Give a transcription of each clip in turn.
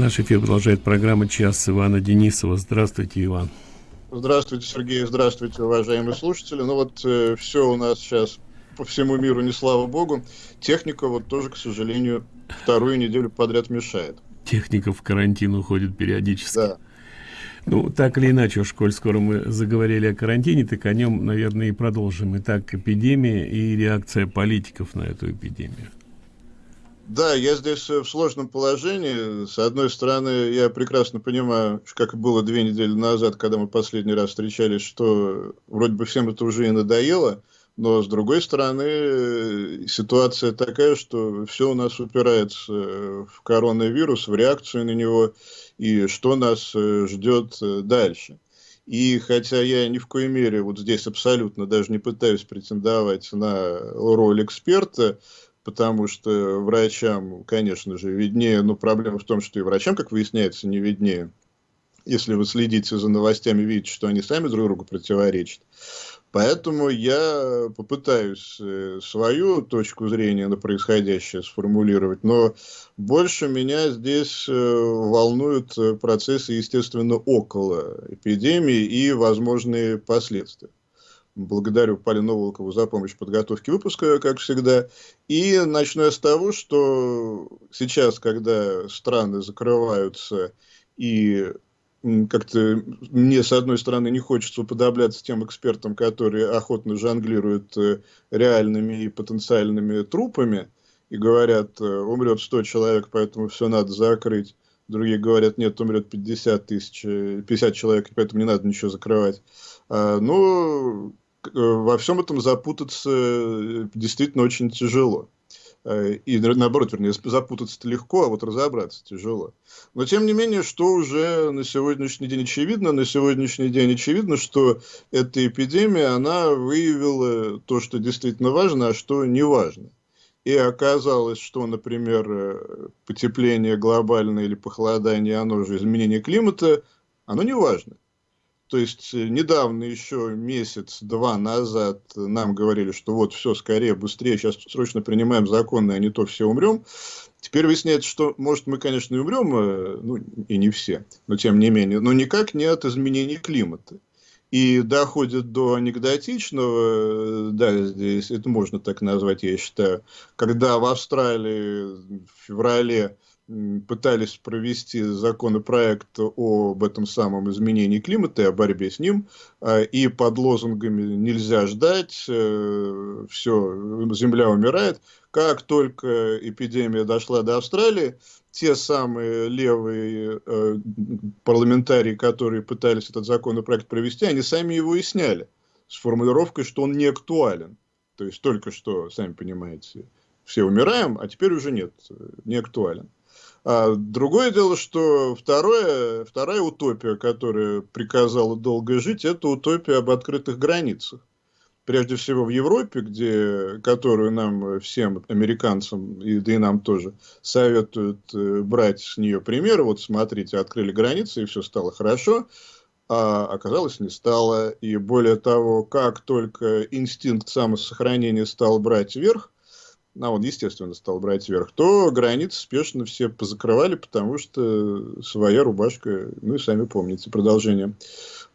Наш эфир продолжает программа «Час» Ивана Денисова. Здравствуйте, Иван. Здравствуйте, Сергей. Здравствуйте, уважаемые слушатели. Ну вот э, все у нас сейчас по всему миру, не слава богу. Техника вот тоже, к сожалению, вторую неделю подряд мешает. Техника в карантин уходит периодически. Да. Ну, так или иначе, уж коль скоро мы заговорили о карантине, так о нем, наверное, и продолжим. Итак, эпидемия и реакция политиков на эту эпидемию. Да, я здесь э, в сложном положении. С одной стороны, я прекрасно понимаю, как было две недели назад, когда мы последний раз встречались, что вроде бы всем это уже и надоело, но с другой стороны, э, ситуация такая, что все у нас упирается в коронавирус, в реакцию на него, и что нас э, ждет дальше. И хотя я ни в коей мере вот здесь абсолютно даже не пытаюсь претендовать на роль эксперта, потому что врачам, конечно же, виднее, но проблема в том, что и врачам, как выясняется, не виднее. Если вы следите за новостями, видите, что они сами друг другу противоречат. Поэтому я попытаюсь э, свою точку зрения на происходящее сформулировать, но больше меня здесь э, волнуют процессы, естественно, около эпидемии и возможные последствия. Благодарю Полину Волкову за помощь в подготовке выпуска, как всегда. И начну я с того, что сейчас, когда страны закрываются и как-то мне, с одной стороны, не хочется уподобляться тем экспертам, которые охотно жонглируют э, реальными и потенциальными трупами и говорят, э, умрет 100 человек, поэтому все надо закрыть. Другие говорят, нет, умрет 50 тысяч, 50 э, человек, поэтому не надо ничего закрывать. А, Э, во всем этом запутаться э, действительно очень тяжело. Э, и наоборот, вернее, запутаться-то легко, а вот разобраться тяжело. Но тем не менее, что уже на сегодняшний день очевидно? На сегодняшний день очевидно, что эта эпидемия, она выявила то, что действительно важно, а что не важно. И оказалось, что, например, потепление глобальное или похолодание, оно же изменение климата, оно не важно. То есть э, недавно еще месяц-два назад нам говорили, что вот все скорее, быстрее, сейчас срочно принимаем законы, а не то все умрем. Теперь выясняется, что, может, мы, конечно, и умрем, э, ну, и не все, но тем не менее, но никак не от изменений климата. И доходит до анекдотичного, э, да, здесь это можно так назвать, я считаю, когда в Австралии в феврале пытались провести законопроект об этом самом изменении климата и о борьбе с ним, а, и под лозунгами «нельзя ждать», э, «все, земля умирает». Как только эпидемия дошла до Австралии, те самые левые э, парламентарии, которые пытались этот законопроект провести, они сами его и сняли с формулировкой, что он не актуален. То есть только что, сами понимаете, все умираем, а теперь уже нет, не актуален. А другое дело, что второе, вторая утопия, которая приказала долго жить, это утопия об открытых границах. Прежде всего в Европе, где, которую нам всем, американцам, и, да и нам тоже, советуют э, брать с нее пример. Вот смотрите, открыли границы, и все стало хорошо. А оказалось, не стало. И более того, как только инстинкт самосохранения стал брать верх, а он, естественно, стал брать вверх, то границы спешно все позакрывали, потому что своя рубашка, ну и сами помните продолжение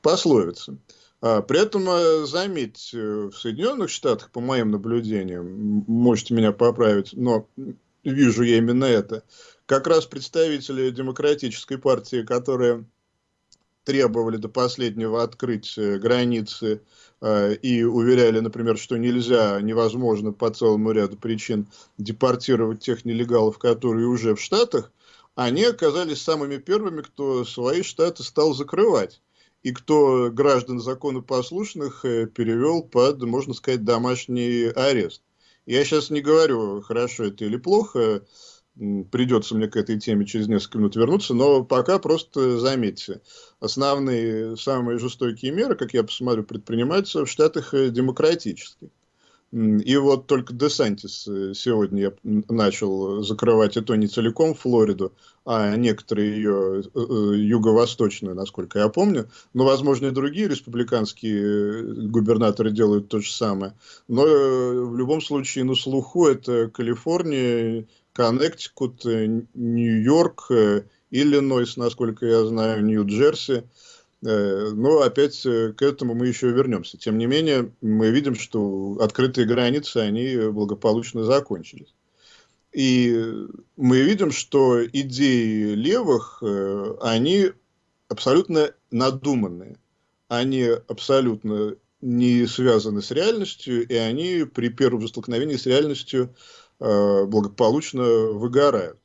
пословицы. А, при этом, э, заметьте, в Соединенных Штатах, по моим наблюдениям, можете меня поправить, но вижу я именно это, как раз представители демократической партии, которые требовали до последнего открыть э, границы э, и уверяли, например, что нельзя, невозможно по целому ряду причин депортировать тех нелегалов, которые уже в Штатах, они оказались самыми первыми, кто свои штаты стал закрывать. И кто граждан законопослушных э, перевел под, можно сказать, домашний арест. Я сейчас не говорю, хорошо это или плохо, придется мне к этой теме через несколько минут вернуться, но пока просто заметьте, основные, самые жестокие меры, как я посмотрю, предпринимаются в Штатах э, демократических. И вот только Десантис э, сегодня я начал закрывать, и то не целиком Флориду, а некоторые ее э, юго-восточную, насколько я помню. Но, возможно, и другие республиканские губернаторы делают то же самое. Но в любом случае на слуху это Калифорния, Коннектикут, э, Нью-Йорк э, Иллинойс, насколько я знаю, Нью-Джерси. Э, но опять к этому мы еще вернемся. Тем не менее, мы видим, что открытые границы, они благополучно закончились. И мы видим, что идеи левых, они абсолютно надуманные. Они абсолютно не связаны с реальностью, и они при первом столкновении с реальностью благополучно выгорают.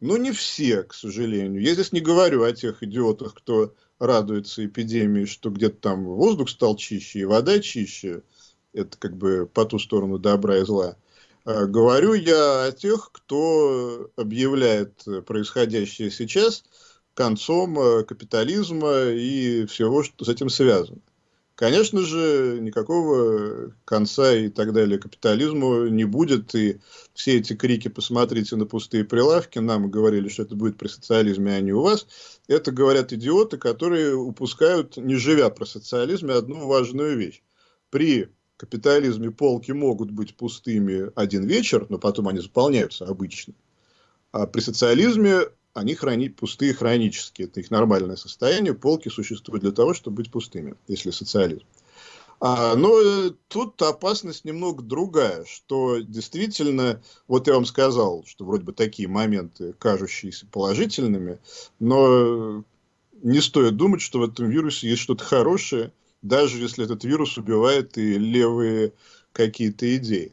Но не все, к сожалению. Я здесь не говорю о тех идиотах, кто радуется эпидемии, что где-то там воздух стал чище и вода чище. Это как бы по ту сторону добра и зла. А говорю я о тех, кто объявляет происходящее сейчас концом э, капитализма и всего, что с этим связано. Конечно же, никакого конца и так далее капитализму не будет. И все эти крики «посмотрите на пустые прилавки», нам говорили, что это будет при социализме, а не у вас. Это говорят идиоты, которые упускают, не живя про социализме, одну важную вещь. При капитализме полки могут быть пустыми один вечер, но потом они заполняются обычно. А при социализме они храни, пустые хронические. Это их нормальное состояние. Полки существуют для того, чтобы быть пустыми, если социализм. А, но э, тут опасность немного другая, что действительно, вот я вам сказал, что вроде бы такие моменты, кажущиеся положительными, но не стоит думать, что в этом вирусе есть что-то хорошее, даже если этот вирус убивает и левые какие-то идеи.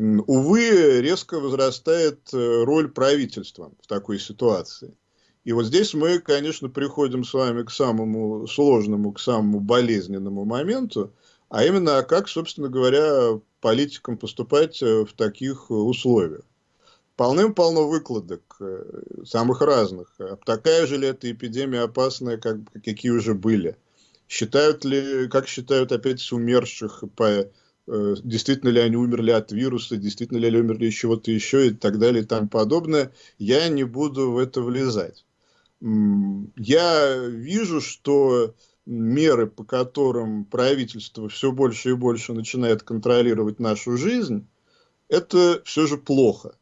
Увы, резко возрастает э, роль правительства в такой ситуации. И вот здесь мы, конечно, приходим с вами к самому сложному, к самому болезненному моменту, а именно, как, собственно говоря, политикам поступать э, в таких условиях. Полным-полно выкладок, э, самых разных. А такая же ли эта эпидемия опасная, как, какие уже были? Считают ли, как считают опять умерших по действительно ли они умерли от вируса, действительно ли они умерли от чего-то еще и так далее и тому подобное, я не буду в это влезать. Я вижу, что меры, по которым правительство все больше и больше начинает контролировать нашу жизнь, это все же плохо.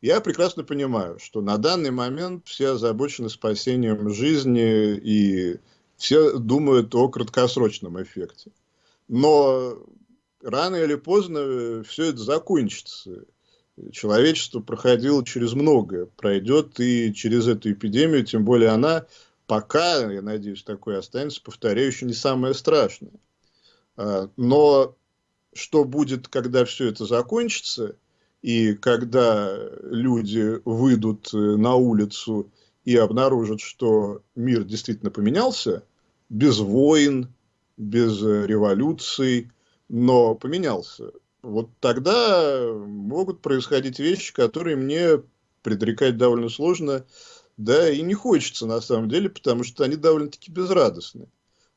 Я прекрасно понимаю, что на данный момент все озабочены спасением жизни и все думают о краткосрочном эффекте. Но рано или поздно э, все это закончится. Человечество проходило через многое, пройдет и через эту эпидемию, тем более она пока, я надеюсь, такой останется, повторяю, еще не самое страшное. А, но что будет, когда все это закончится, и когда люди выйдут э, на улицу и обнаружат, что мир действительно поменялся, без войн, без э, революций, но поменялся. Вот тогда могут происходить вещи, которые мне предрекать довольно сложно, да и не хочется на самом деле, потому что они довольно-таки безрадостны.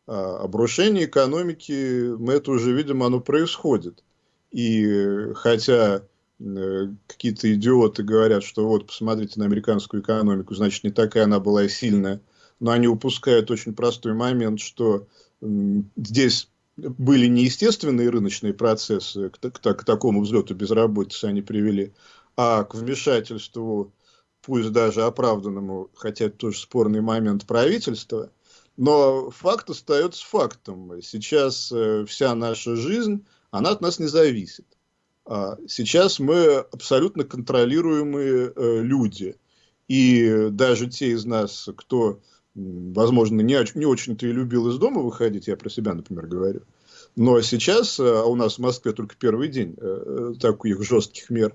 А обрушение экономики, мы это уже видим, оно происходит. И хотя э, какие-то идиоты говорят, что вот, посмотрите на американскую экономику, значит, не такая она была сильная, но они упускают очень простой момент, что здесь были неестественные рыночные процессы, к, к, к такому взлету безработицы они привели, а к вмешательству, пусть даже оправданному, хотя это тоже спорный момент правительства, но факт остается фактом. Сейчас э, вся наша жизнь, она от нас не зависит. А сейчас мы абсолютно контролируемые э, люди. И даже те из нас, кто возможно, не, не очень-то и любил из дома выходить, я про себя, например, говорю. Но сейчас, э, а у нас в Москве только первый день э, таких жестких мер,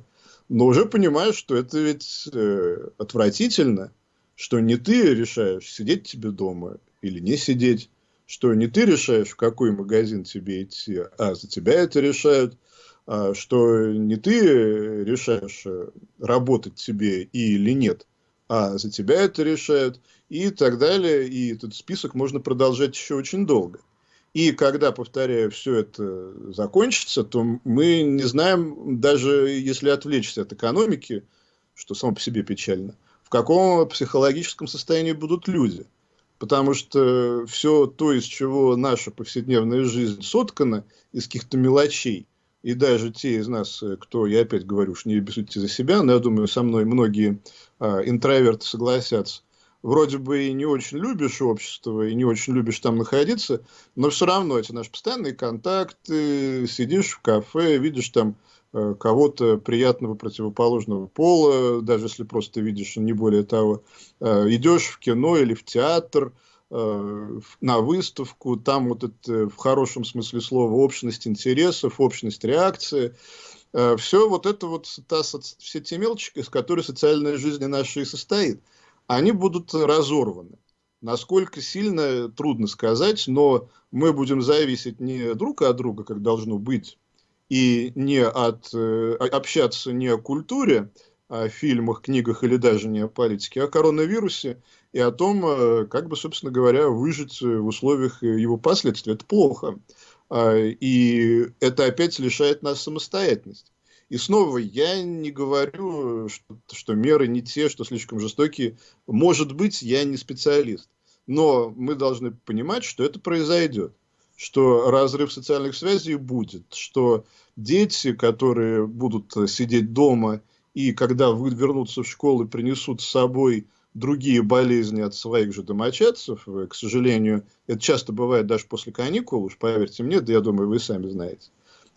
но уже понимаешь, что это ведь э, отвратительно, что не ты решаешь, сидеть тебе дома или не сидеть, что не ты решаешь, в какой магазин тебе идти, а за тебя это решают, а что не ты решаешь, работать тебе или нет, а за тебя это решают и так далее. И этот список можно продолжать еще очень долго. И когда, повторяю, все это закончится, то мы не знаем, даже если отвлечься от экономики, что само по себе печально, в каком психологическом состоянии будут люди. Потому что все то, из чего наша повседневная жизнь соткана, из каких-то мелочей, и даже те из нас, кто, я опять говорю, что не бессудьте за себя, но я думаю, со мной многие а, интроверты согласятся, вроде бы и не очень любишь общество, и не очень любишь там находиться, но все равно эти наши постоянные контакты, сидишь в кафе, видишь там э, кого-то приятного противоположного пола, даже если просто видишь, не более того, э, идешь в кино или в театр, э, на выставку, там вот это в хорошем смысле слова общность интересов, общность реакции, все вот это вот та, все те мелочи, из которых социальная жизнь наша и состоит они будут разорваны. Насколько сильно, трудно сказать, но мы будем зависеть не друг от друга, как должно быть, и не от, э, общаться не о культуре, о фильмах, книгах или даже не о политике, а о коронавирусе и о том, э, как бы, собственно говоря, выжить в условиях его последствий. Это плохо. А, и это опять лишает нас самостоятельности. И снова, я не говорю, что, что меры не те, что слишком жестокие. Может быть, я не специалист. Но мы должны понимать, что это произойдет. Что разрыв социальных связей будет. Что дети, которые будут сидеть дома и когда вернутся в школу, принесут с собой другие болезни от своих же домочадцев, к сожалению, это часто бывает даже после каникул, уж поверьте мне, да я думаю, вы сами знаете.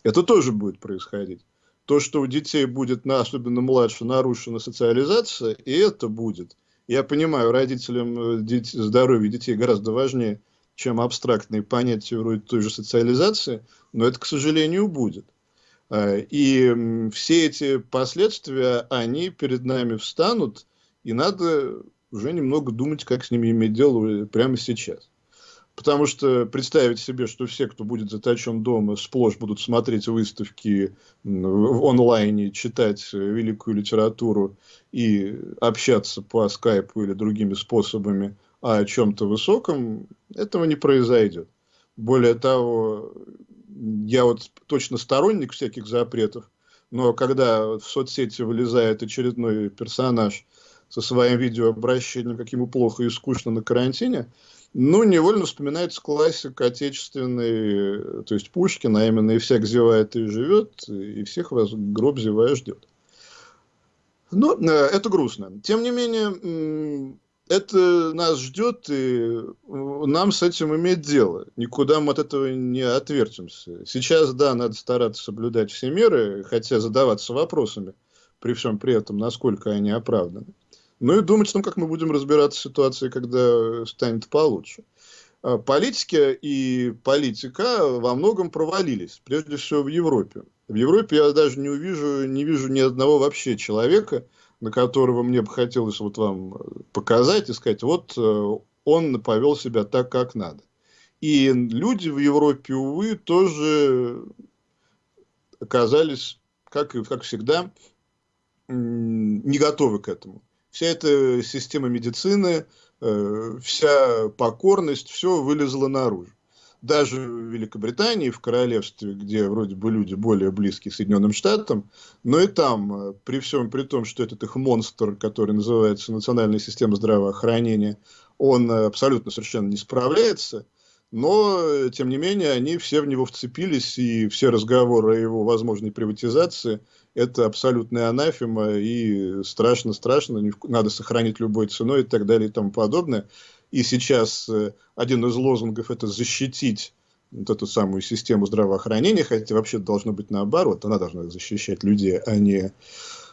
Это тоже будет происходить то, что у детей будет, особенно младше, нарушена социализация, и это будет. Я понимаю, родителям э, здоровье детей гораздо важнее, чем абстрактные понятия вроде той же социализации, но это, к сожалению, будет. А, и все эти последствия, они перед нами встанут, и надо уже немного думать, как с ними иметь дело прямо сейчас. Потому что представить себе, что все, кто будет заточен дома, сплошь будут смотреть выставки в онлайне, читать великую литературу и общаться по скайпу или другими способами о чем-то высоком, этого не произойдет. Более того, я вот точно сторонник всяких запретов, но когда в соцсети вылезает очередной персонаж со своим видеообращением, как ему плохо и скучно на карантине, ну, невольно вспоминается классик отечественный, то есть Пушкин, а именно «И всяк зевает и живет, и всех вас гроб зевая ждет». Но ну, э, это грустно. Тем не менее, это нас ждет, и нам с этим иметь дело. Никуда мы от этого не отвертимся. Сейчас, да, надо стараться соблюдать все меры, хотя задаваться вопросами, при всем при этом, насколько они оправданы. Ну и думать о том, как мы будем разбираться в ситуации, когда станет получше. А, политики и политика во многом провалились, прежде всего в Европе. В Европе я даже не увижу, не вижу ни одного вообще человека, на которого мне бы хотелось вот вам показать и сказать, вот э, он повел себя так, как надо. И люди в Европе, увы, тоже оказались, как, как всегда, не готовы к этому вся эта система медицины, э, вся покорность, все вылезло наружу. Даже в Великобритании, в королевстве, где вроде бы люди более близкие к Соединенным Штатам, но и там, э, при всем при том, что этот их монстр, который называется национальная система здравоохранения, он абсолютно совершенно не справляется, но, тем не менее, они все в него вцепились, и все разговоры о его возможной приватизации это абсолютная анафема, и страшно-страшно, надо сохранить любой ценой и так далее и тому подобное. И сейчас э, один из лозунгов – это защитить вот эту самую систему здравоохранения, хотя вообще должно быть наоборот, она должна защищать людей, а не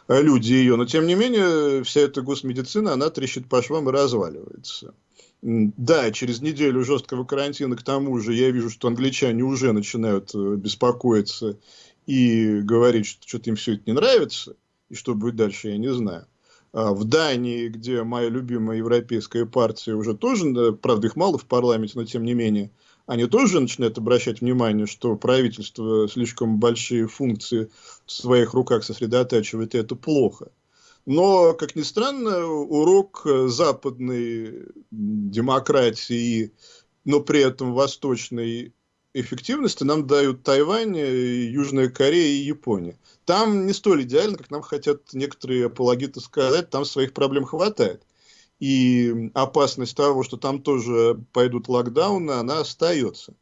э, люди ее. Но, тем не менее, вся эта госмедицина, она трещит по швам и разваливается. Да, через неделю жесткого карантина, к тому же, я вижу, что англичане уже начинают э, беспокоиться и говорить, что что-то им все это не нравится, и что будет дальше, я не знаю. А в Дании, где моя любимая европейская партия уже тоже, правда их мало в парламенте, но тем не менее, они тоже начинают обращать внимание, что правительство слишком большие функции в своих руках сосредотачивает, и это плохо. Но, как ни странно, урок западной демократии, но при этом восточной эффективности нам дают Тайвань, Южная Корея и Япония. Там не столь идеально, как нам хотят некоторые апологеты сказать, там своих проблем хватает. И опасность того, что там тоже пойдут локдауны, она остается.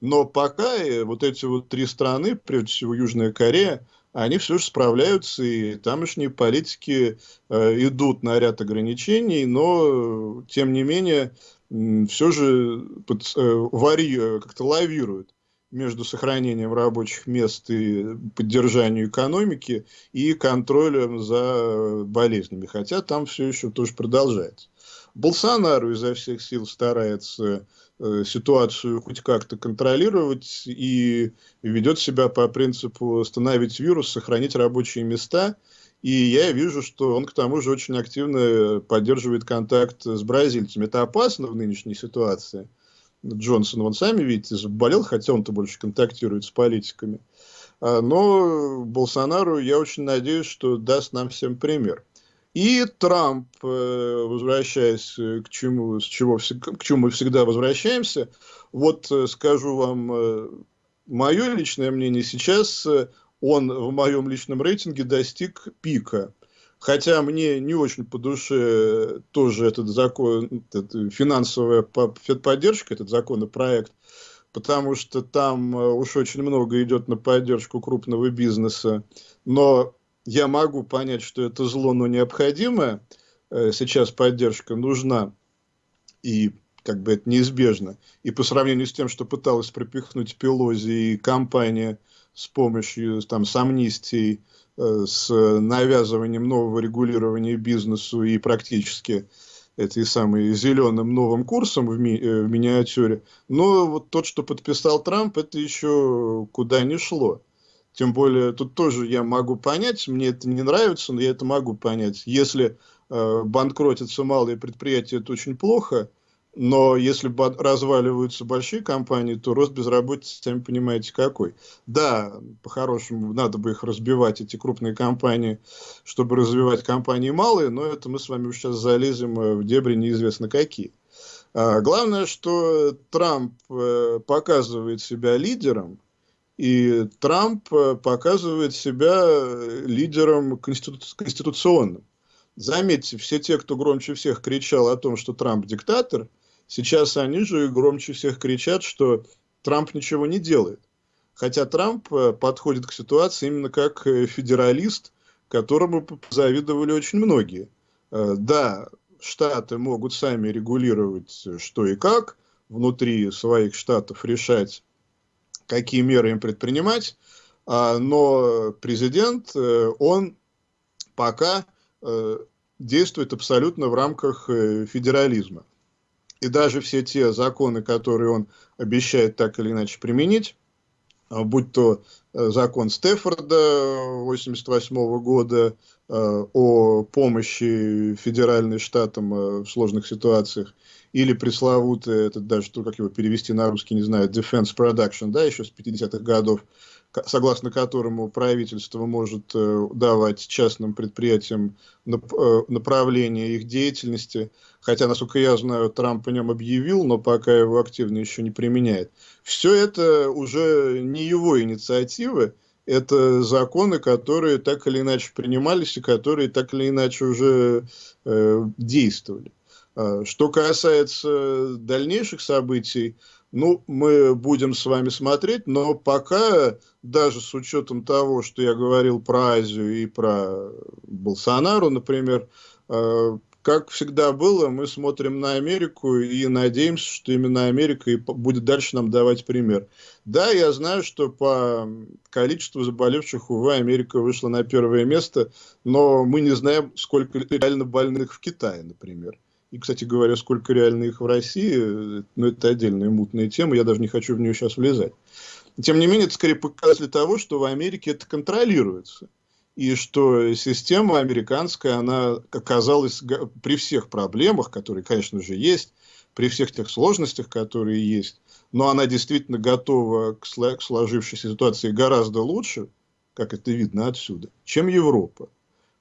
Но пока вот эти вот три страны, прежде всего Южная Корея, они все же справляются, и тамошние политики э, идут на ряд ограничений, но, тем не менее, все же э, э, как-то лавируют между сохранением рабочих мест и поддержанием экономики и контролем за болезнями. Хотя там все еще тоже продолжается. Болсонару изо всех сил старается э, ситуацию хоть как-то контролировать и ведет себя по принципу остановить вирус, сохранить рабочие места. И я вижу, что он к тому же очень активно поддерживает контакт с бразильцами. Это опасно в нынешней ситуации. Джонсон, вон сами видите, заболел, хотя он-то больше контактирует с политиками. А, но Болсонару, я очень надеюсь, что даст нам всем пример. И Трамп, э, возвращаясь к чему, с чего, к чему мы всегда возвращаемся, вот э, скажу вам э, мое личное мнение, сейчас он в моем личном рейтинге достиг пика. Хотя мне не очень по душе тоже этот закон, этот финансовая поддержка, этот законопроект, потому что там уж очень много идет на поддержку крупного бизнеса. Но я могу понять, что это зло, но необходимое. Э, сейчас поддержка нужна, и как бы это неизбежно. И по сравнению с тем, что пыталась пропихнуть Пелози и компания с помощью там, с амнистией, э, с навязыванием нового регулирования бизнесу и практически этой самой зеленым новым курсом в, ми, э, в миниатюре. Но вот тот, что подписал Трамп, это еще куда не шло. Тем более, тут тоже я могу понять, мне это не нравится, но я это могу понять. Если э, банкротятся малые предприятия, это очень плохо, но если разваливаются большие компании, то рост безработицы, сами понимаете, какой. Да, по-хорошему, надо бы их разбивать, эти крупные компании, чтобы развивать компании малые, но это мы с вами сейчас залезем э, в дебри неизвестно какие. А, главное, что Трамп э, показывает себя лидером, и Трамп э, показывает себя лидером конститу конституционным. Заметьте, все те, кто громче всех кричал о том, что Трамп диктатор, сейчас они же громче всех кричат, что Трамп ничего не делает. Хотя Трамп э, подходит к ситуации именно как федералист, которому завидовали очень многие. Да, штаты могут сами регулировать что и как, внутри своих штатов решать какие меры им предпринимать, а, но президент, э, он пока э, действует абсолютно в рамках э, федерализма. И даже все те законы, которые он обещает так или иначе применить, а, будь то закон Стефорда 1988 года о помощи федеральным штатам в сложных ситуациях, или пресловутый, это даже, как его перевести на русский, не знаю, Defense Production, да, еще с 50-х годов, согласно которому правительство может э, давать частным предприятиям э, направление их деятельности, хотя, насколько я знаю, Трамп о нем объявил, но пока его активно еще не применяет. Все это уже не его инициативы, это законы, которые так или иначе принимались и которые так или иначе уже э, действовали. А, что касается дальнейших событий, ну, мы будем с вами смотреть, но пока, даже с учетом того, что я говорил про Азию и про Болсонару, например, а, как всегда было, мы смотрим на Америку и надеемся, что именно Америка и будет дальше нам давать пример. Да, я знаю, что по количеству заболевших, увы, Америка вышла на первое место, но мы не знаем, сколько реально больных в Китае, например. И, кстати говоря, сколько реально их в России, ну, это отдельная мутная тема, я даже не хочу в нее сейчас влезать. Тем не менее, это скорее показатель того, что в Америке это контролируется. И что система американская, она оказалась при всех проблемах, которые, конечно же, есть, при всех тех сложностях, которые есть, но она действительно готова к сложившейся ситуации гораздо лучше, как это видно отсюда, чем Европа.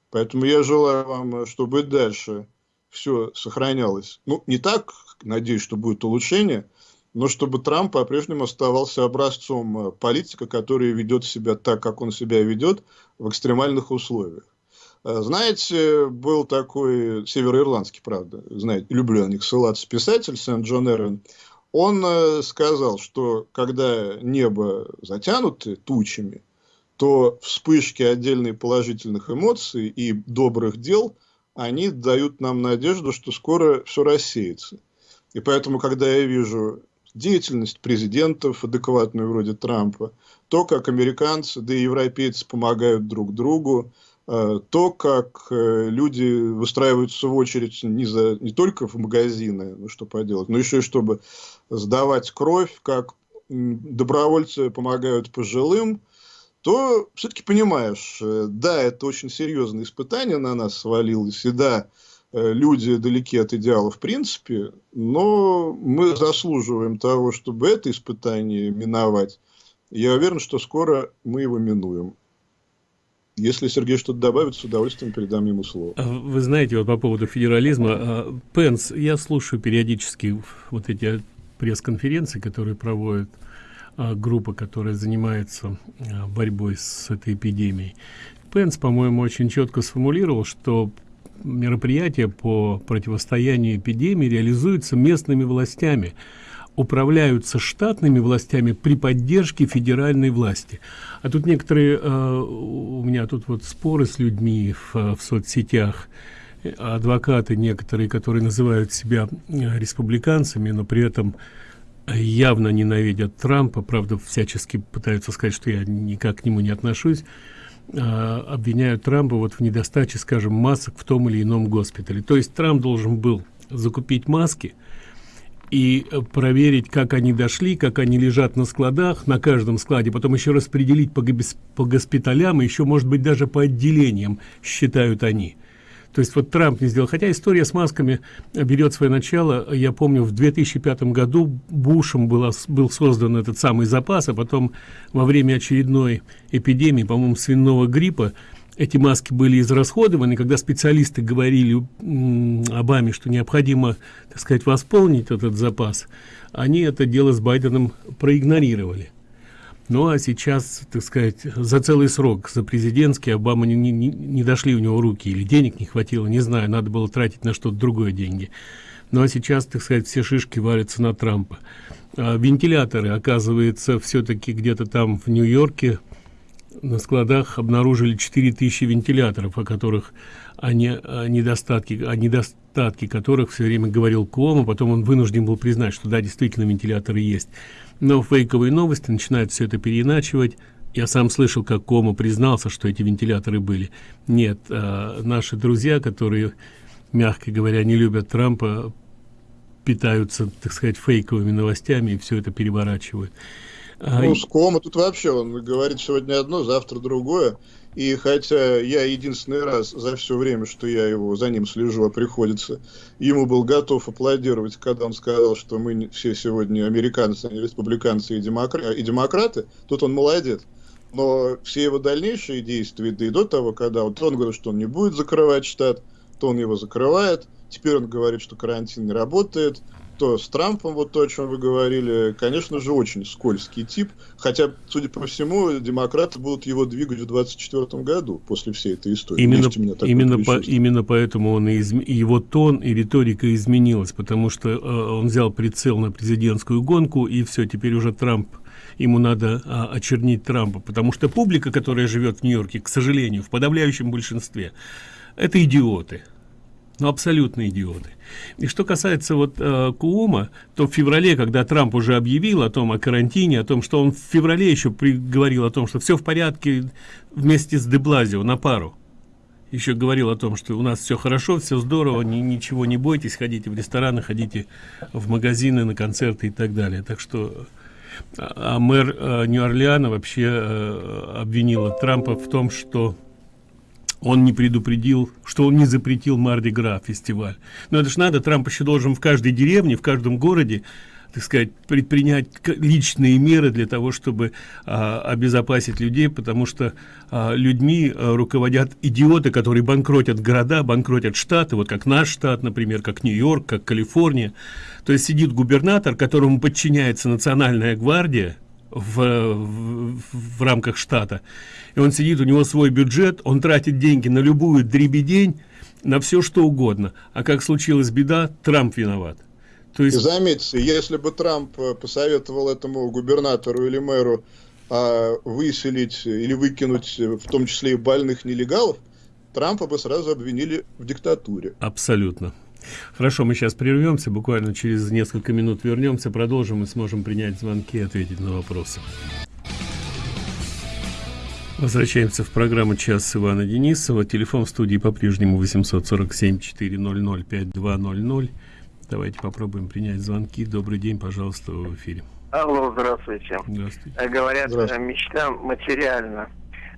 Поэтому я желаю вам, чтобы дальше все сохранялось. Ну, не так, надеюсь, что будет улучшение, но чтобы Трамп по-прежнему оставался образцом э, политика, который ведет себя так, как он себя ведет в экстремальных условиях. Э, знаете, был такой североирландский, правда, знаете, люблю на них ссылаться, писатель Сент-Джон Эрвин. Он э, сказал, что когда небо затянуто тучами, то вспышки отдельных положительных эмоций и добрых дел, они дают нам надежду, что скоро все рассеется. И поэтому, когда я вижу деятельность президентов, адекватную вроде Трампа, то, как американцы, да и европейцы помогают друг другу, э, то, как э, люди выстраиваются в очередь не, за, не только в магазины, ну что поделать, но еще и чтобы сдавать кровь, как добровольцы помогают пожилым, то все-таки понимаешь, э, да, это очень серьезное испытание на нас свалилось, и да, Э, люди далеки от идеала в принципе, но мы заслуживаем того, чтобы это испытание миновать. Я уверен, что скоро мы его минуем. Если Сергей что-то добавит, с удовольствием передам ему слово. А вы знаете, вот по поводу федерализма, а, Пенс, я слушаю периодически вот эти пресс-конференции, которые проводят группа, которая занимается борьбой с этой эпидемией. Пенс, по-моему, очень четко сформулировал, что мероприятия по противостоянию эпидемии реализуются местными властями управляются штатными властями при поддержке федеральной власти. А тут некоторые, э, у меня тут вот споры с людьми в, в соцсетях, адвокаты некоторые, которые называют себя э, республиканцами, но при этом явно ненавидят Трампа, правда, всячески пытаются сказать, что я никак к нему не отношусь, а, обвиняют Трампа вот в недостаче, скажем, масок в том или ином госпитале. То есть Трамп должен был закупить маски и э, проверить, как они дошли, как они лежат на складах, на каждом складе, потом еще распределить по, госпиталям, еще, может быть, даже по отделениям, считают они. То есть вот Трамп не сделал. Хотя история с масками берет свое начало. Я помню, в 2005 году Бушем было, был создан этот самый запас, а потом во время очередной эпидемии, по-моему, свиного гриппа, эти маски были израсходованы, когда специалисты говорили Обаме, что необходимо, так сказать, восполнить этот запас, они это дело с Байденом проигнорировали. Ну а сейчас, так сказать, за целый срок, за президентский, Обама не, не, не дошли у него руки, или денег не хватило, не знаю, надо было тратить на что-то другое деньги. Ну а сейчас, так сказать, все шишки варятся на Трампа. А вентиляторы, оказывается, все-таки где-то там в Нью-Йорке на складах обнаружили 4000 вентиляторов, о которых они, недостатки, о недостатки которых все время говорил Куома, потом он вынужден был признать, что да, действительно вентиляторы есть. Но фейковые новости начинают все это переиначивать. Я сам слышал как кома признался что эти вентиляторы были. Нет а, наши друзья которые мягко говоря не любят трампа питаются так сказать фейковыми новостями и все это переворачивают ну, с кома тут вообще он говорит сегодня одно завтра другое и хотя я единственный раз за все время, что я его за ним слежу, а приходится, ему был готов аплодировать, когда он сказал, что мы все сегодня американцы, республиканцы и, демокра и демократы, тут он молодец. Но все его дальнейшие действия, да и до того, когда вот он говорит, что он не будет закрывать штат, то он его закрывает. Теперь он говорит, что карантин не работает то с Трампом, вот то, о чем вы говорили, конечно же, очень скользкий тип. Хотя, судя по всему, демократы будут его двигать в 2024 году после всей этой истории. Именно, именно, по, именно поэтому он и изм... его тон и риторика изменилась, потому что э, он взял прицел на президентскую гонку, и все, теперь уже Трамп ему надо а, очернить Трампа, потому что публика, которая живет в Нью-Йорке, к сожалению, в подавляющем большинстве, это идиоты ну абсолютно идиоты и что касается вот э, куума то в феврале когда трамп уже объявил о том о карантине о том что он в феврале еще говорил о том что все в порядке вместе с деблазио на пару еще говорил о том что у нас все хорошо все здорово ни, ничего не бойтесь ходите в рестораны ходите в магазины на концерты и так далее. Так что а, а мэр э, нью-орлеана вообще э, обвинила трампа в том что он не предупредил, что он не запретил Марди Гра фестиваль. Но это ж надо, Трамп еще должен в каждой деревне, в каждом городе, так сказать, предпринять личные меры для того, чтобы а, обезопасить людей, потому что а, людьми а, руководят идиоты, которые банкротят города, банкротят штаты, вот как наш штат, например, как Нью-Йорк, как Калифорния. То есть сидит губернатор, которому подчиняется национальная гвардия, в, в, в рамках штата. И он сидит, у него свой бюджет, он тратит деньги на любую дребедень, на все что угодно. А как случилась беда, Трамп виноват. То есть... заметьте, если бы Трамп э, посоветовал этому губернатору или мэру а выселить или выкинуть в том числе и больных нелегалов, Трампа бы сразу обвинили в диктатуре. Абсолютно. Хорошо, мы сейчас прервемся, буквально через несколько минут вернемся, продолжим и сможем принять звонки и ответить на вопросы. Возвращаемся в программу «Час Ивана Денисова». Телефон в студии по-прежнему 847-400-5200. Давайте попробуем принять звонки. Добрый день, пожалуйста, в эфире. Алло, здравствуйте. Здравствуйте. Э, говорят, здравствуйте. мечта материальна.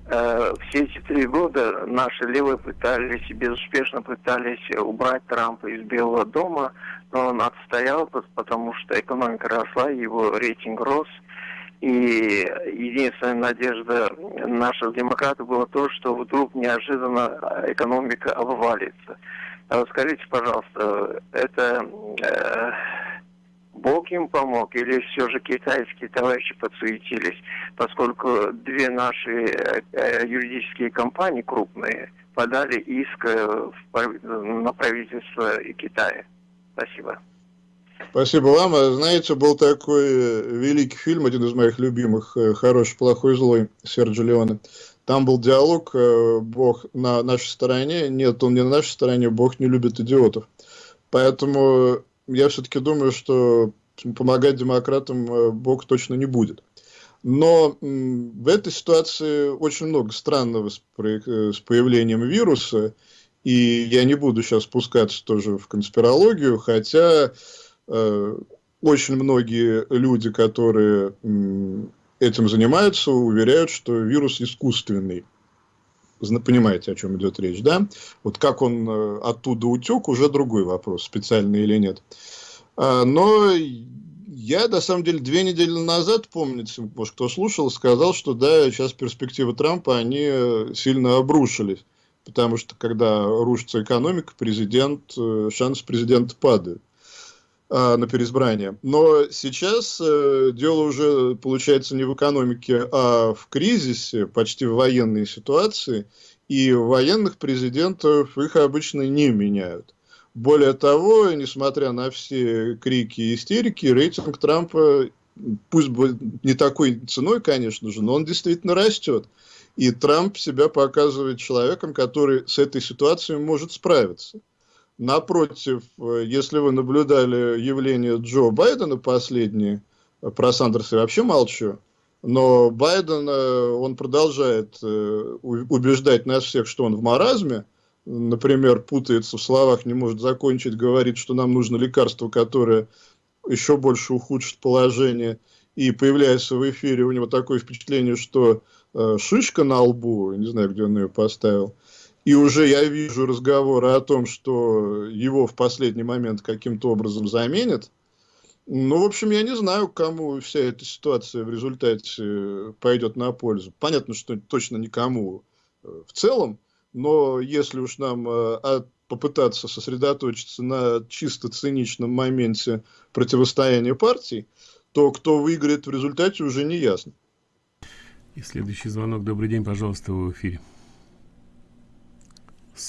Э, все эти три года наши левые пытались, безуспешно пытались убрать Трампа из Белого дома, но он отстоял, потому что экономика росла, его рейтинг рос. И единственная надежда наших демократов была то, что вдруг неожиданно экономика обвалится. А скажите, пожалуйста, это э, Бог им помог или все же китайские товарищи подсуетились, поскольку две наши э, юридические компании крупные подали иск э, на правительство Китая. Спасибо. Спасибо вам. А знаете, был такой э, великий фильм, один из моих любимых, «Хороший, плохой, злой» Серджо Леоне. Там был диалог «Бог на нашей стороне». Нет, он не на нашей стороне, Бог не любит идиотов. Поэтому я все-таки думаю, что помогать демократам э, Бог точно не будет. Но в этой ситуации очень много странного с, э, появлением вируса, и я не буду сейчас спускаться тоже в конспирологию, хотя э, очень многие люди, которые э, этим занимаются, уверяют, что вирус искусственный. Понимаете, о чем идет речь, да? Вот как он э, оттуда утек, уже другой вопрос, специальный или нет. А, но я, на самом деле, две недели назад, помните, может, кто слушал, сказал, что да, сейчас перспективы Трампа, они э, сильно обрушились. Потому что, когда рушится экономика, президент, э, шанс президента падает а, на переизбрание. Но сейчас э, дело уже получается не в экономике, а в кризисе, почти в военной ситуации. И военных президентов их обычно не меняют. Более того, несмотря на все крики и истерики, рейтинг Трампа, пусть бы не такой ценой, конечно же, но он действительно растет. И Трамп себя показывает человеком, который с этой ситуацией может справиться. Напротив, если вы наблюдали явление Джо Байдена последние, про Сандерса я вообще молчу, но Байден, э, он продолжает э, убеждать нас всех, что он в маразме, например, путается в словах, не может закончить, говорит, что нам нужно лекарство, которое еще больше ухудшит положение, и появляется в эфире, у него такое впечатление, что э, шишка на лбу, не знаю, где он ее поставил, и уже я вижу разговоры о том, что его в последний момент каким-то образом заменят. Ну, в общем, я не знаю, кому вся эта ситуация в результате пойдет на пользу. Понятно, что точно никому э, в целом, но если уж нам э, попытаться сосредоточиться на чисто циничном моменте противостояния партий, то кто выиграет в результате уже не ясно. И следующий звонок. Добрый день, пожалуйста, в эфире.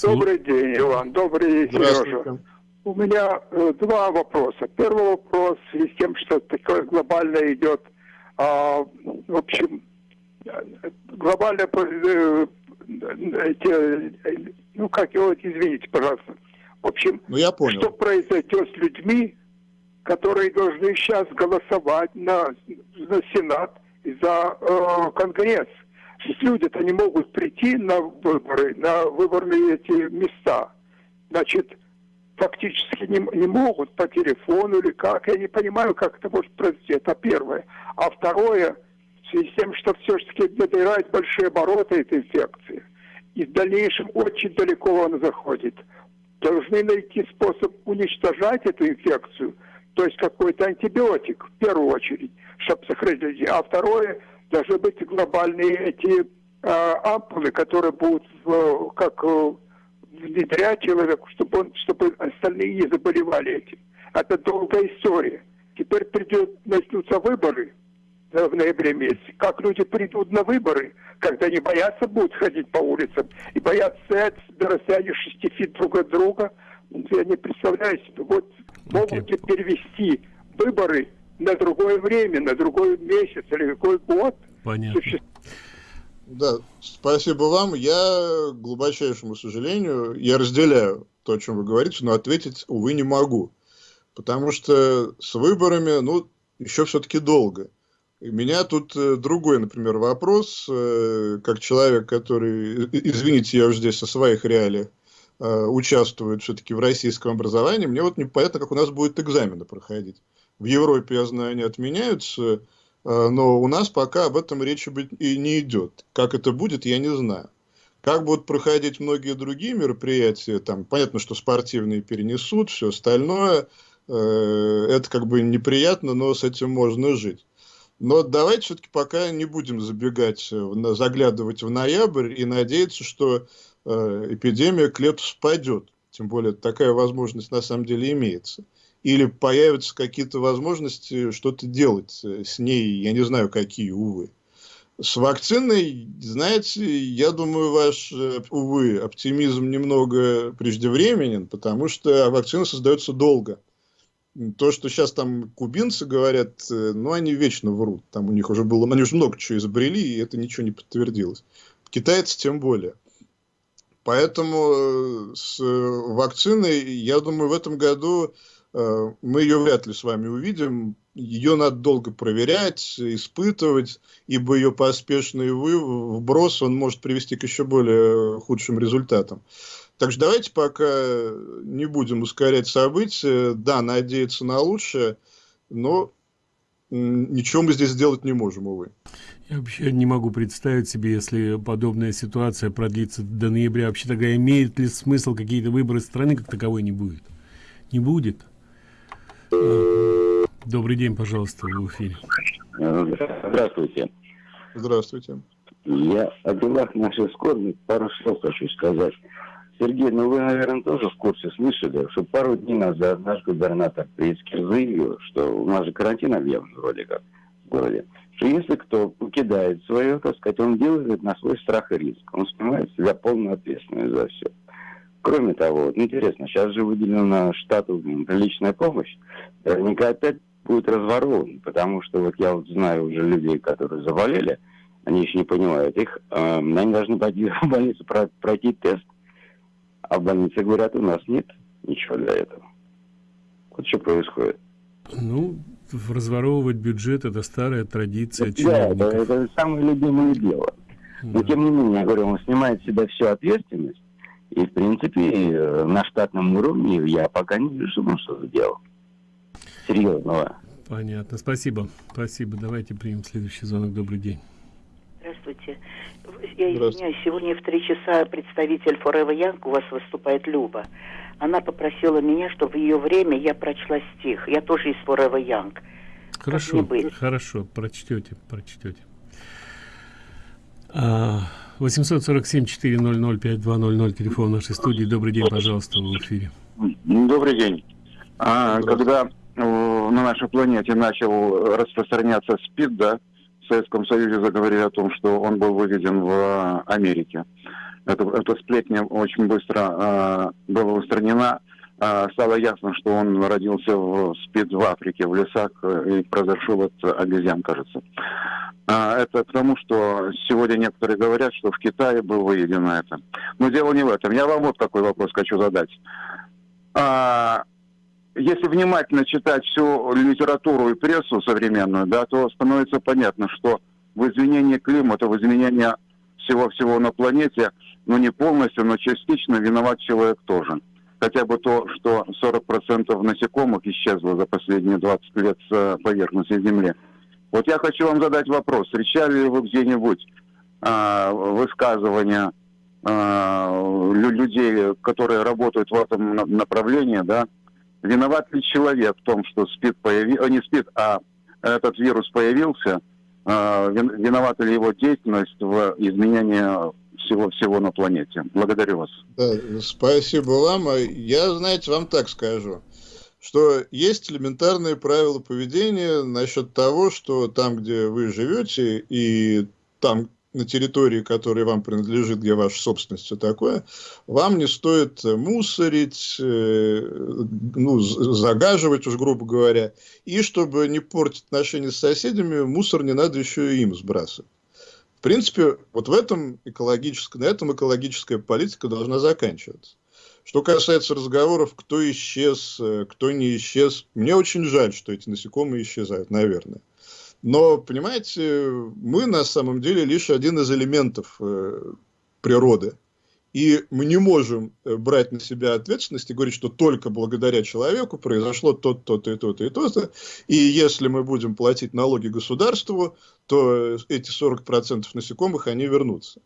Добрый день, Иван. Добрый день, Сережа. У меня э, два вопроса. Первый вопрос в связи с тем, что такое глобально идет, э, в общем, глобальное э, эти, ну как его, извините, пожалуйста. В общем, ну, я понял. что произойдет с людьми, которые должны сейчас голосовать на, на Сенат и за э, Конгресс. Люди-то не могут прийти на выборы, на выборные эти места. Значит, фактически не, не могут по телефону или как. Я не понимаю, как это может произойти. Это первое. А второе – в связи с тем, что все-таки набирает большие обороты эта инфекция, и в дальнейшем очень далеко она заходит. Должны найти способ уничтожать эту инфекцию, то есть какой-то антибиотик в первую очередь, чтобы сохранить. А второе, должны быть глобальные эти э, ампулы, которые будут в, как э, внедрять человеку, чтобы, он, чтобы остальные не заболевали этим. Это долгая история. Теперь придет, начнутся выборы – в ноябре месяце, как люди придут на выборы, когда не боятся будут ходить по улицам и боятся стоять на расстоянии шести фит друг от друга. Я не представляю себе. Вот могут ли перевести выборы на другое время, на другой месяц или какой год – Понятно. Да, спасибо вам. Я, к глубочайшему сожалению, я разделяю то, о чем вы говорите, но ответить, увы, не могу. Потому что с выборами, ну, еще все-таки долго. И меня тут э, другой, например, вопрос, э, как человек, который, извините, я уже здесь со своих реалиях, э, участвует все-таки в российском образовании, мне вот непонятно, как у нас будет экзамены проходить. В Европе, я знаю, они отменяются, но у нас пока об этом речи быть и не идет. Как это будет, я не знаю. Как будут проходить многие другие мероприятия, там, понятно, что спортивные перенесут, все остальное, это как бы неприятно, но с этим можно жить. Но давайте все-таки пока не будем забегать, заглядывать в ноябрь и надеяться, что э, эпидемия к лету спадет. Тем более такая возможность на самом деле имеется. Или появятся какие-то возможности что-то делать с ней, я не знаю какие, увы. С вакциной, знаете, я думаю, ваш, э, увы, оптимизм немного преждевременен, потому что вакцина создается долго то, что сейчас там кубинцы говорят, э, ну, они вечно врут. Там у них уже было, они уже много чего изобрели, и это ничего не подтвердилось. Китайцы тем более. Поэтому э, с вакциной, я думаю, в этом году э, мы ее вряд ли с вами увидим. Ее надо долго проверять, испытывать, ибо ее поспешный вброс, он может привести к еще более худшим результатам. Так что давайте пока не будем ускорять события. Да, надеяться на лучшее, но ничего мы здесь сделать не можем, увы. Я вообще не могу представить себе, если подобная ситуация продлится до ноября. Вообще тогда имеет ли смысл какие-то выборы страны как таковой не будет? Не будет. А, добрый день, пожалуйста, в эфире. Здравствуйте. Здравствуйте. Я о делах нашей скорби пару слов хочу сказать. Сергей, ну вы, наверное, тоже в курсе слышали, что пару дней назад наш губернатор Прицкер заявил, что у нас же карантин объявлен вроде как в городе, что если кто покидает свое, так сказать, он делает на свой страх и риск. Он снимает себя полную ответственность за все. Кроме того, вот интересно, сейчас же выделена штату личная помощь. Наверняка опять будет разворован, потому что вот я вот знаю уже людей, которые заболели, они еще не понимают их, э, они должны пойти в больницу пройти тест, а в больнице говорят, у нас нет ничего для этого. Вот что происходит. Ну, разворовывать бюджет – это старая традиция Да, это, это самое любимое дело. Но тем не менее, я говорю, он снимает с себя всю ответственность. И, в принципе, на штатном уровне я пока не вижу, что он что сделал. Серьезного. Понятно. Спасибо. Спасибо. Давайте примем следующий звонок. Добрый день. Здравствуйте. Я извиняюсь, сегодня в три часа представитель Forever Young у вас выступает Люба. Она попросила меня, чтобы в ее время я прочла стих. Я тоже из Forever Young. Хорошо, хорошо, прочтете, прочтете. А, 847-400-5200, телефон нашей студии. Добрый день, пожалуйста, в эфире. Добрый день. А, когда на нашей планете начал распространяться СПИД, да, Советском Союзе заговорили о том, что он был выведен в э, Америке. Эта сплетня очень быстро э, была устранена. Э, стало ясно, что он родился в спид в Африке, в лесах, э, и произошел от обезьян, кажется. Э, это к тому, что сегодня некоторые говорят, что в Китае был выведено это. Но дело не в этом. Я вам вот какой вопрос хочу задать. А, если внимательно читать всю литературу и прессу современную, да, то становится понятно, что в изменении климата, в изменении всего-всего на планете, ну не полностью, но частично виноват человек тоже. Хотя бы то, что 40% насекомых исчезло за последние 20 лет с поверхности Земли. Вот я хочу вам задать вопрос. Встречали ли вы где-нибудь э, высказывания э, людей, которые работают в этом направлении, да, Виноват ли человек в том, что СПИД появился, э, не СПИД, а этот вирус появился? Э, виновата ли его деятельность в изменении всего-всего на планете? Благодарю вас. Да, спасибо вам. А я, знаете, вам так скажу что есть элементарные правила поведения насчет того, что там, где вы живете, и там, на территории, которая вам принадлежит, где ваша собственность, все такое, вам не стоит мусорить, э, ну, загаживать уж, грубо говоря. И чтобы не портить отношения с соседями, мусор не надо еще и им сбрасывать. В принципе, вот в этом экологическая, на этом экологическая политика должна заканчиваться. Что касается разговоров, кто исчез, э, кто не исчез, мне очень жаль, что эти насекомые исчезают, наверное. Но, понимаете, мы на самом деле лишь один из элементов э, природы. И мы не можем э, брать на себя ответственность и говорить, что только благодаря человеку произошло то-то, то-то и то-то и то-то. И если мы будем платить налоги государству, то эти 40% насекомых, они вернутся.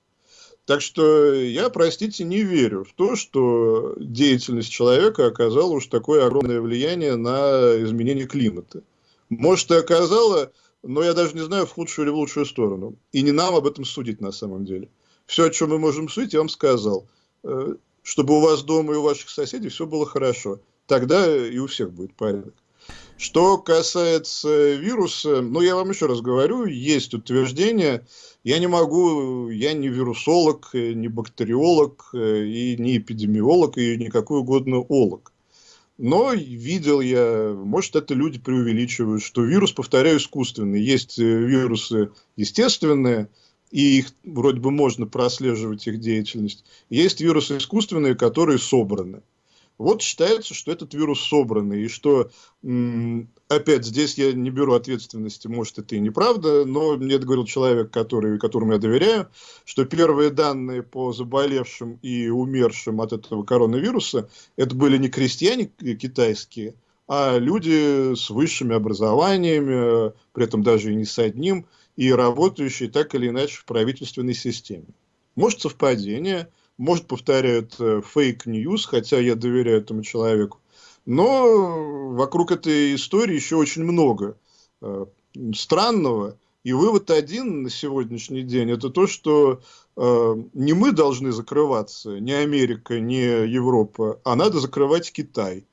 Так что я, простите, не верю в то, что деятельность человека оказала уж такое огромное влияние на изменение климата. Может, и оказала, но я даже не знаю, в худшую или в лучшую сторону. И не нам об этом судить на самом деле. Все, о чем мы можем судить, я вам сказал. Э, чтобы у вас дома и у ваших соседей все было хорошо. Тогда и у всех будет порядок. Что касается вируса, ну, я вам еще раз говорю, есть утверждение, я не могу, я не вирусолог, не бактериолог, э, и не эпидемиолог, и никакой угодно олог. Но видел я, может, это люди преувеличивают, что вирус, повторяю, искусственный. Есть э, вирусы естественные, и их вроде бы можно прослеживать их деятельность. Есть вирусы искусственные, которые собраны. Вот считается, что этот вирус собранный, и что, опять, здесь я не беру ответственности, может, это и неправда, но мне это говорил человек, который, которому я доверяю, что первые данные по заболевшим и умершим от этого коронавируса, это были не крестьяне китайские, а люди с высшими образованиями, при этом даже и не с одним, и работающие так или иначе в правительственной системе. Может, совпадение – может, повторяют fake news, хотя я доверяю этому человеку. Но вокруг этой истории еще очень много э, странного. И вывод один на сегодняшний день – это то, что э, не мы должны закрываться, не Америка, не Европа, а надо закрывать Китай.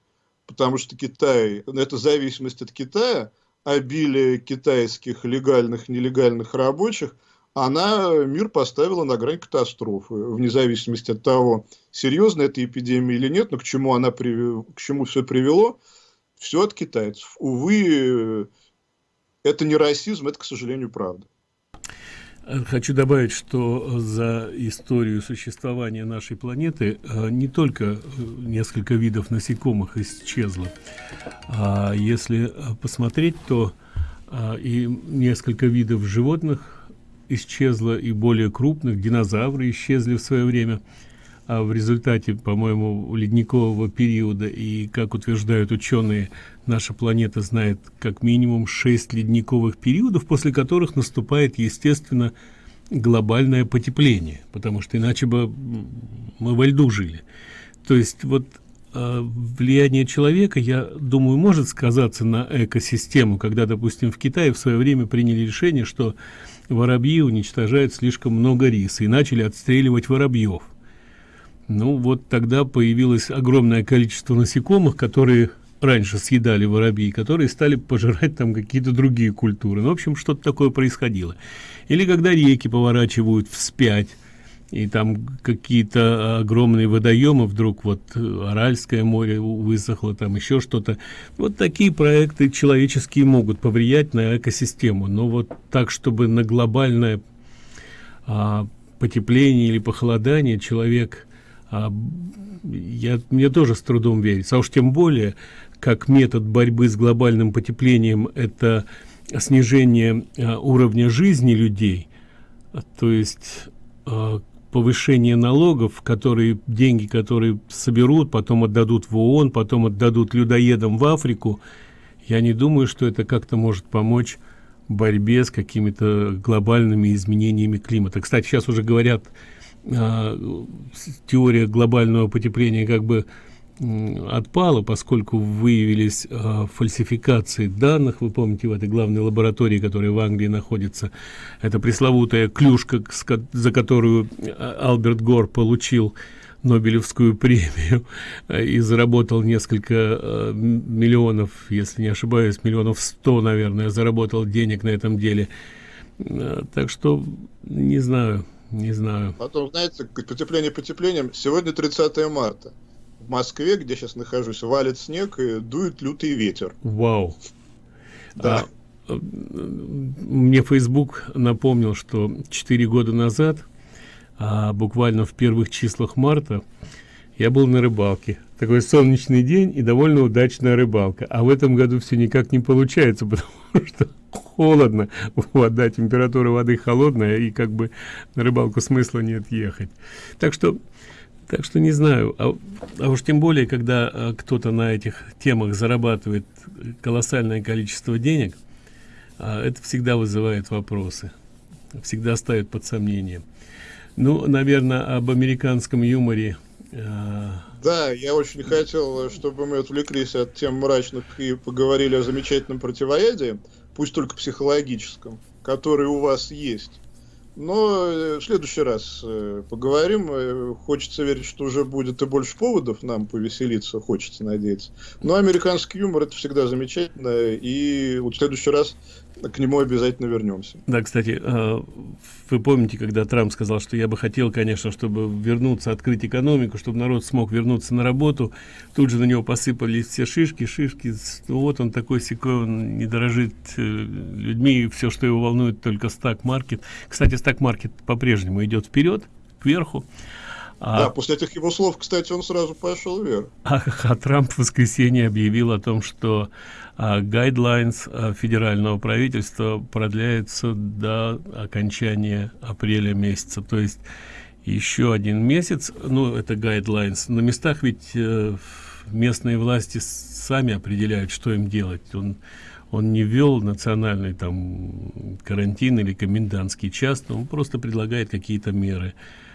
Потому что Китай, это зависимость от Китая, обилие китайских легальных, нелегальных рабочих – она мир поставила на грань катастрофы, вне зависимости от того, серьезна эта эпидемия или нет, но к чему она привел, к чему все привело, все от китайцев. Увы, это не расизм, это, к сожалению, правда. Хочу добавить, что за историю существования нашей планеты э, не только э, несколько видов насекомых исчезло, а если посмотреть, то э, и несколько видов животных исчезло и более крупных, динозавры исчезли в свое время, в результате, по-моему, ледникового периода, и, как утверждают ученые, наша планета знает как минимум шесть ледниковых периодов, после которых наступает, естественно, глобальное потепление, потому что иначе бы мы во льду жили. То есть вот э, влияние человека, я думаю, может сказаться на экосистему, когда, допустим, в Китае в свое время приняли решение, что воробьи уничтожают слишком много риса и начали отстреливать воробьев. Ну вот тогда появилось огромное количество насекомых, которые раньше съедали воробьи, которые стали пожирать там какие-то другие культуры. Ну, в общем, что-то такое происходило. Или когда реки поворачивают вспять, и там какие-то огромные водоемы вдруг вот э, аральское море высохло там еще что-то вот такие проекты человеческие могут повлиять на экосистему но вот так чтобы на глобальное а, потепление или похолодание человек а, я мне тоже с трудом верится. А уж тем более как метод борьбы с глобальным потеплением это снижение а, уровня жизни людей. То есть а, повышение налогов, которые деньги, которые соберут, потом отдадут в ООН, потом отдадут людоедам в Африку, я не думаю, что это как-то может помочь борьбе с какими-то глобальными изменениями климата. Кстати, сейчас уже говорят, э, теория глобального потепления как бы отпала, поскольку выявились э, фальсификации данных. Вы помните, в этой главной лаборатории, которая в Англии находится, это пресловутая клюшка, за которую э, Альберт Гор получил Нобелевскую премию и заработал несколько э, миллионов, если не ошибаюсь, миллионов сто, наверное, заработал денег на этом деле. Так что не знаю, не знаю. Потом, знаете, потепление потеплением. Сегодня 30 марта. В Москве, где сейчас нахожусь, валит снег и дует лютый ветер. Вау. Да. А, мне Facebook напомнил, что 4 года назад, а буквально в первых числах марта, я был на рыбалке. Такой солнечный день и довольно удачная рыбалка. А в этом году все никак не получается, потому что холодно, вода, температура воды холодная, и как бы на рыбалку смысла нет ехать. Так что, так что не знаю. А, а уж тем более, когда а, кто-то на этих темах зарабатывает колоссальное количество денег, а, это всегда вызывает вопросы, всегда ставит под сомнение. Ну, наверное, об американском юморе да, я очень хотел, чтобы мы отвлеклись от тем мрачных и поговорили о замечательном противоядии, пусть только психологическом, который у вас есть. Но э, в следующий раз э, поговорим. Э, хочется верить, что уже будет и больше поводов нам повеселиться, хочется надеяться. Но американский юмор это всегда замечательно. И вот в следующий раз к нему обязательно вернемся. Да, кстати, а, вы помните, когда Трамп сказал, что я бы хотел, конечно, чтобы вернуться, открыть экономику, чтобы народ смог вернуться на работу. Тут же на него посыпались все шишки, шишки. Ну, вот он такой секой, он не дорожит э, людьми, все, что его волнует, только стак-маркет. Кстати, стак-маркет по-прежнему идет вперед, кверху. А, да, после этих его слов, кстати, он сразу пошел вверх. А, а Трамп в воскресенье объявил о том, что а, guidelines а, федерального правительства продляются до окончания апреля месяца. То есть еще один месяц, ну, это guidelines. На местах ведь э, местные власти сами определяют, что им делать. Он, он не ввел национальный там карантин или комендантский час, он просто предлагает какие-то меры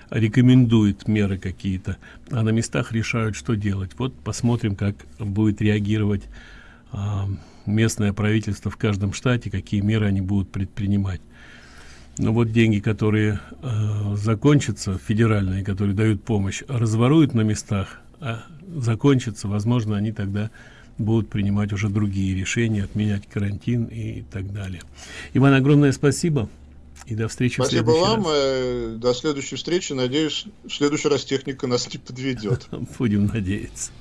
рекомендует меры какие-то, а на местах решают, что делать. Вот посмотрим, как будет реагировать а, местное правительство в каждом штате, какие меры они будут предпринимать. Но вот деньги, которые э, закончатся, федеральные, которые дают помощь, разворуют на местах, а закончатся, возможно, они тогда будут принимать уже другие решения, отменять карантин и так далее. Иван, огромное спасибо. И до встречи Спасибо вам. Раз. Э, до следующей встречи. Надеюсь, в следующий раз техника нас не подведет. Будем надеяться.